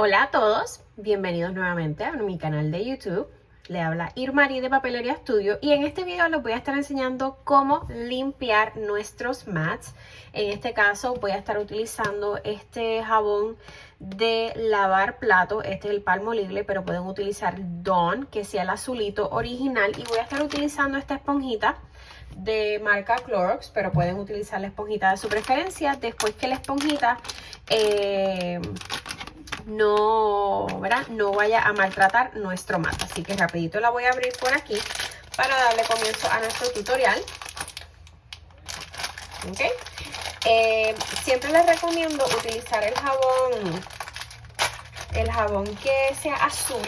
Hola a todos, bienvenidos nuevamente a mi canal de YouTube. Le habla Irmari de Papelería Studio y en este video les voy a estar enseñando cómo limpiar nuestros mats. En este caso voy a estar utilizando este jabón de lavar plato. Este es el Palmolive, pero pueden utilizar Dawn, que sea el azulito original. Y voy a estar utilizando esta esponjita de marca Clorox, pero pueden utilizar la esponjita de su preferencia. Después que la esponjita... Eh, no, ¿verdad? no vaya a maltratar nuestro mate. Así que rapidito la voy a abrir por aquí para darle comienzo a nuestro tutorial. Eh, siempre les recomiendo utilizar el jabón, el jabón que sea azul,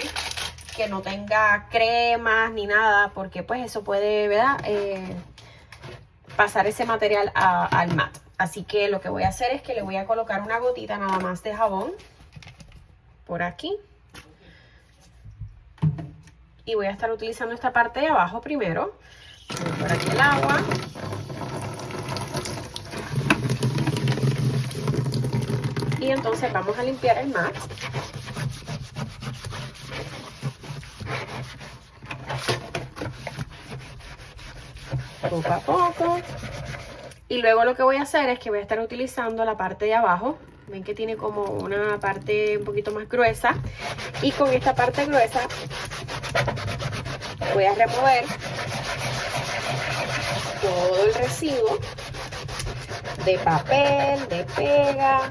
que no tenga cremas ni nada, porque pues eso puede, ¿verdad? Eh, pasar ese material al mat. Así que lo que voy a hacer es que le voy a colocar una gotita nada más de jabón por aquí. Y voy a estar utilizando esta parte de abajo primero. Por aquí el agua. Y entonces vamos a limpiar el mat. Poco a poco. Y luego lo que voy a hacer es que voy a estar utilizando la parte de abajo Ven que tiene como una parte un poquito más gruesa. Y con esta parte gruesa voy a remover todo el residuo de papel, de pega,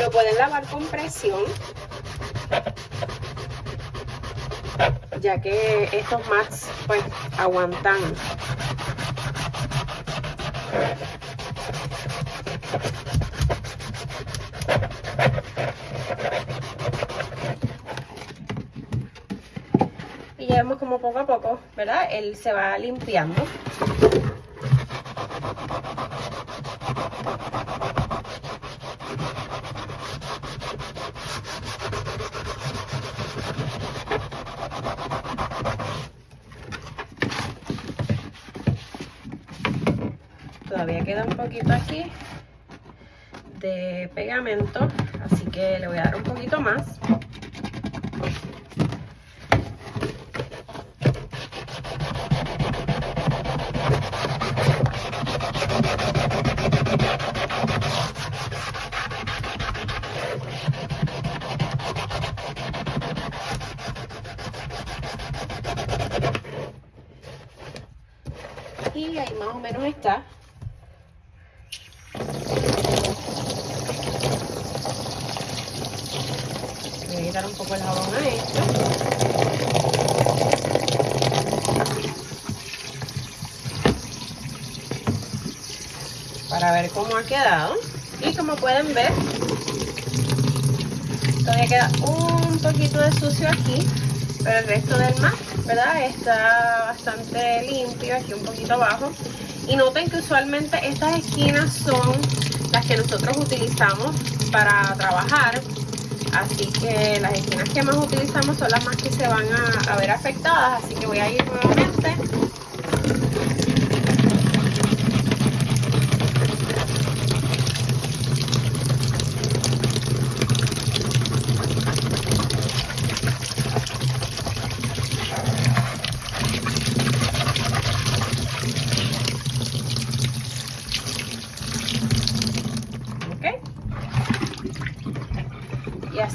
Lo pueden lavar con presión, ya que estos mats pues aguantan y ya vemos como poco a poco, ¿verdad? Él se va limpiando. Queda un poquito aquí de pegamento, así que le voy a dar un poquito más. y ahí más o menos está un poco el jabón a esto para ver cómo ha quedado y como pueden ver todavía queda un poquito de sucio aquí pero el resto del mar, ¿verdad? Está bastante limpio, aquí un poquito abajo. Y noten que usualmente estas esquinas son las que nosotros utilizamos para trabajar. Así que las esquinas que más utilizamos son las más que se van a, a ver afectadas. Así que voy a ir nuevamente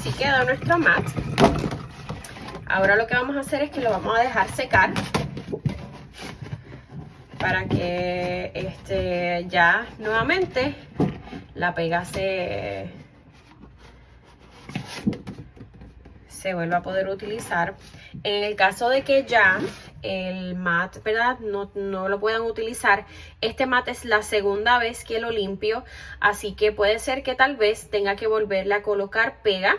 así queda nuestro mat. Ahora lo que vamos a hacer es que lo vamos a dejar secar para que este, ya nuevamente la pega se, se vuelva a poder utilizar. En el caso de que ya el mat, ¿verdad? No, no, lo puedan utilizar. Este mat es la segunda vez que lo limpio, así que puede ser que tal vez tenga que volverle a colocar pega.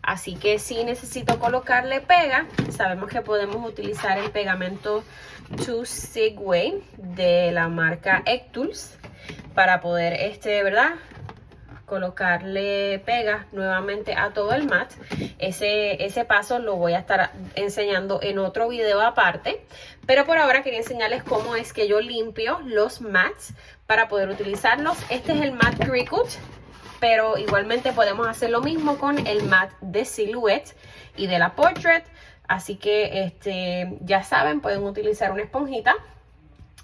Así que si necesito colocarle pega, sabemos que podemos utilizar el pegamento To Segway de la marca Ectools para poder, este, ¿verdad? Colocarle pega nuevamente a todo el mat. Ese, ese paso lo voy a estar enseñando en otro video aparte. Pero por ahora quería enseñarles cómo es que yo limpio los mats para poder utilizarlos. Este es el mat Cricut, pero igualmente podemos hacer lo mismo con el mat de Silhouette y de la Portrait. Así que este, ya saben, pueden utilizar una esponjita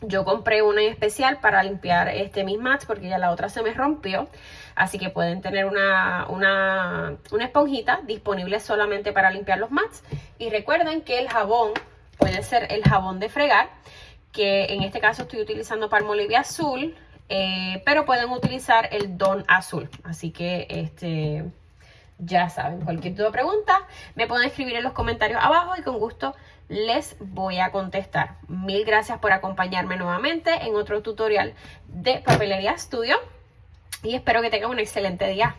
yo compré una en especial para limpiar este mis mats porque ya la otra se me rompió. Así que pueden tener una, una, una esponjita disponible solamente para limpiar los mats. Y recuerden que el jabón puede ser el jabón de fregar, que en este caso estoy utilizando Palmolive azul, eh, pero pueden utilizar el Don azul. Así que este ya saben, cualquier duda o pregunta me pueden escribir en los comentarios abajo y con gusto les voy a contestar. Mil gracias por acompañarme nuevamente en otro tutorial de Papelería Studio y espero que tengan un excelente día.